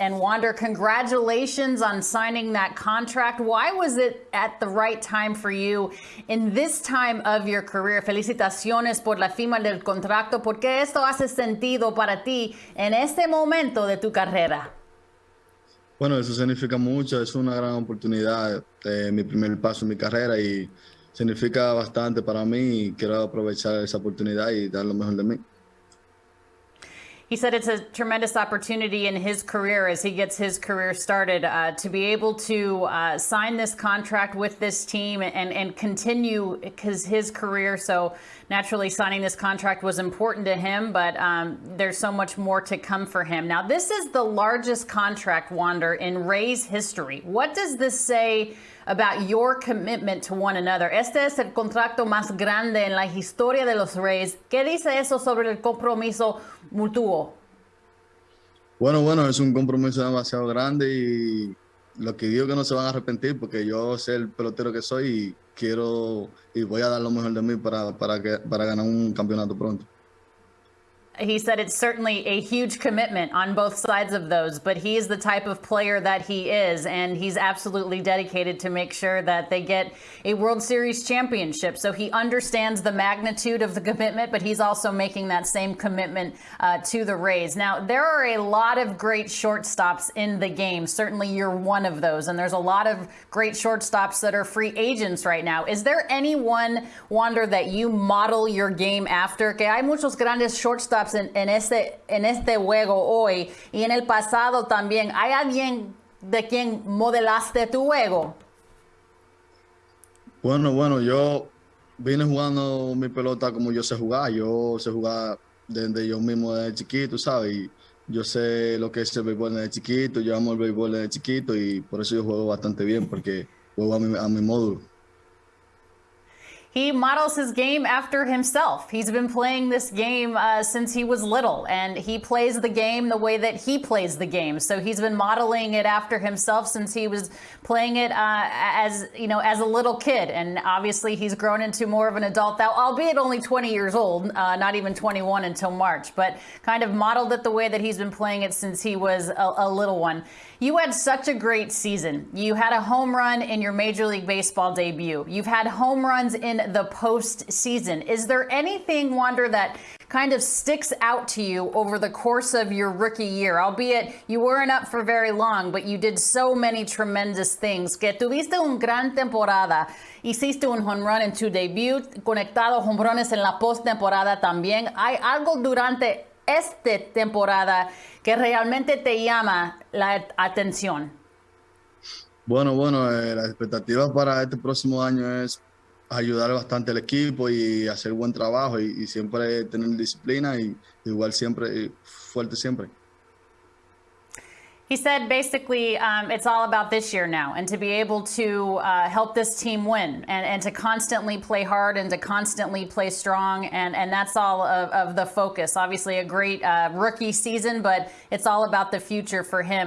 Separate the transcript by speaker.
Speaker 1: And Wander, congratulations on signing that contract. Why was it at the right time for you in this time of your career? Felicitaciones por la firma del contrato. ¿Por qué esto hace sentido para ti en este momento de tu carrera?
Speaker 2: Bueno, eso significa mucho. Es una gran oportunidad, de mi primer paso en mi carrera y significa bastante para mí quiero aprovechar esa oportunidad y dar lo mejor de mí.
Speaker 1: He said it's a tremendous opportunity in his career as he gets his career started uh, to be able to uh, sign this contract with this team and, and continue his, his career. So naturally signing this contract was important to him, but um, there's so much more to come for him. Now, this is the largest contract, Wander, in Rays history. What does this say about your commitment to one another. Este es el contrato más grande en la historia de los Rays. ¿Qué dice eso sobre el compromiso mutuo?
Speaker 2: Bueno, bueno, es un compromiso demasiado grande y lo que digo que no se van a arrepentir porque yo sé el pelotero que soy y quiero y voy a dar lo mejor de mí para, para, que, para ganar un campeonato pronto.
Speaker 1: He said it's certainly a huge commitment on both sides of those, but he is the type of player that he is, and he's absolutely dedicated to make sure that they get a World Series championship. So he understands the magnitude of the commitment, but he's also making that same commitment uh, to the Rays. Now, there are a lot of great shortstops in the game. Certainly, you're one of those, and there's a lot of great shortstops that are free agents right now. Is there anyone, Wander, that you model your game after? Que hay muchos grandes shortstops en, este, en este juego hoy y en el pasado también. ¿Hay alguien de quien modelaste tu juego?
Speaker 2: Bueno, bueno, yo vine jugando mi pelota como yo sé jugar. Yo sé jugar desde yo mismo desde chiquito, ¿sabes? Y yo sé lo que es el béisbol desde chiquito, yo amo el béisbol desde chiquito y por eso yo juego bastante bien, porque juego a mi, a mi módulo.
Speaker 1: He models his game after himself. He's been playing this game uh, since he was little, and he plays the game the way that he plays the game. So he's been modeling it after himself since he was playing it uh, as you know as a little kid. And obviously, he's grown into more of an adult albeit only 20 years old, uh, not even 21 until March. But kind of modeled it the way that he's been playing it since he was a, a little one. You had such a great season. You had a home run in your Major League Baseball debut. You've had home runs in the postseason. Is there anything, Wander, that kind of sticks out to you over the course of your rookie year? Albeit you weren't up for very long, but you did so many tremendous things. Que tuviste un gran temporada. Hiciste un home run en tu debut, conectado home runs en la postemporada también. ¿Hay algo durante esta temporada que realmente te llama la atención?
Speaker 2: Bueno, bueno, eh, la expectativa para este próximo año es ayudar bastante al equipo y hacer buen trabajo y, y siempre tener disciplina y igual siempre fuerte siempre.
Speaker 1: He said basically um, it's all about this year now and to be able to uh, help this team win and, and to constantly play hard and to constantly play strong. And, and that's all of, of the focus. Obviously, a great uh, rookie season, but it's all about the future for him.